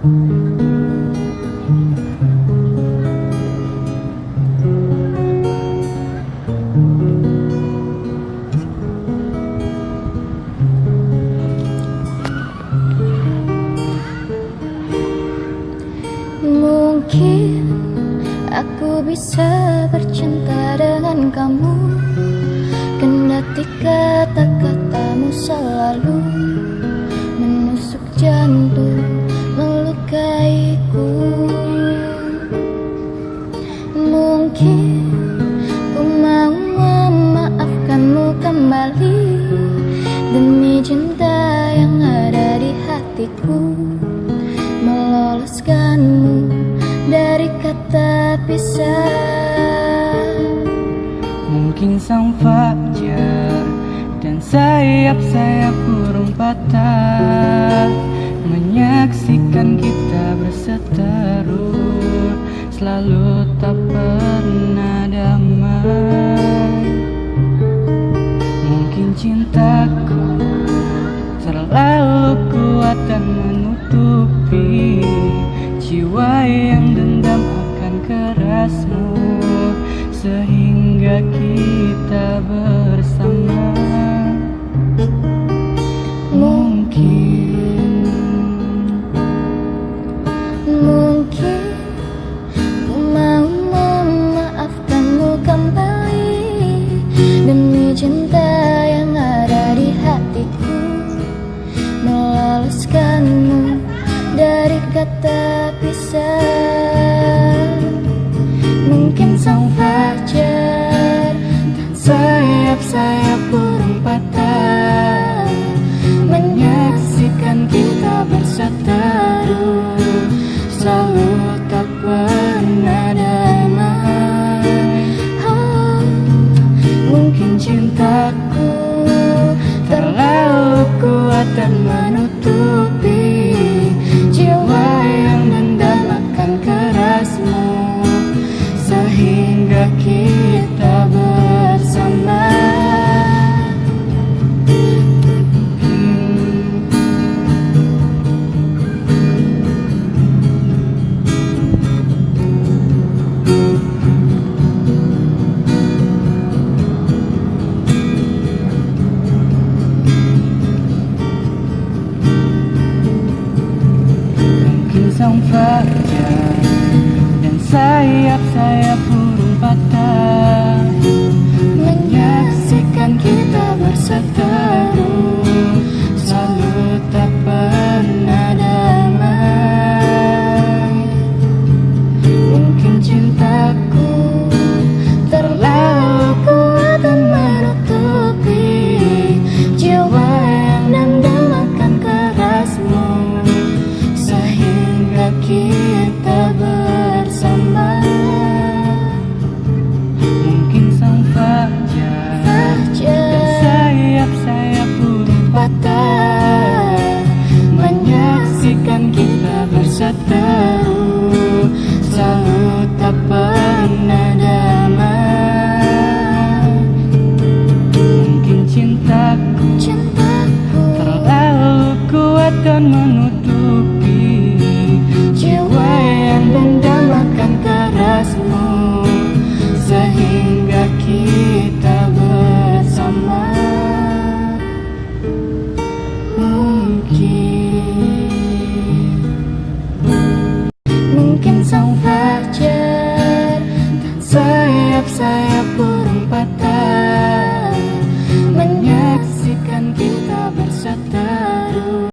Mungkin aku bisa bercinta dengan kamu. Kendati kata-katamu Demi cinta yang ada di hatiku Meloloskanmu dari kata pisah. Mungkin sang fajar dan sayap-sayap burung patah Menyaksikan kita berseteru Selalu tak pernah damai Sehingga kita bersama. Mungkin Mungkin ku mau memaafkanmu kembali Demi cinta yang ada di hatiku. Dari kata pisah kita berseteru Selalu tak pernah damai oh, Mungkin cintaku terlalu kuat dan sayap-sayap menutupi Jiwa yang dendam akan kerasmu Sehingga kita bersama. Mungkin Mungkin sang fajar Dan sayap-sayap burung patah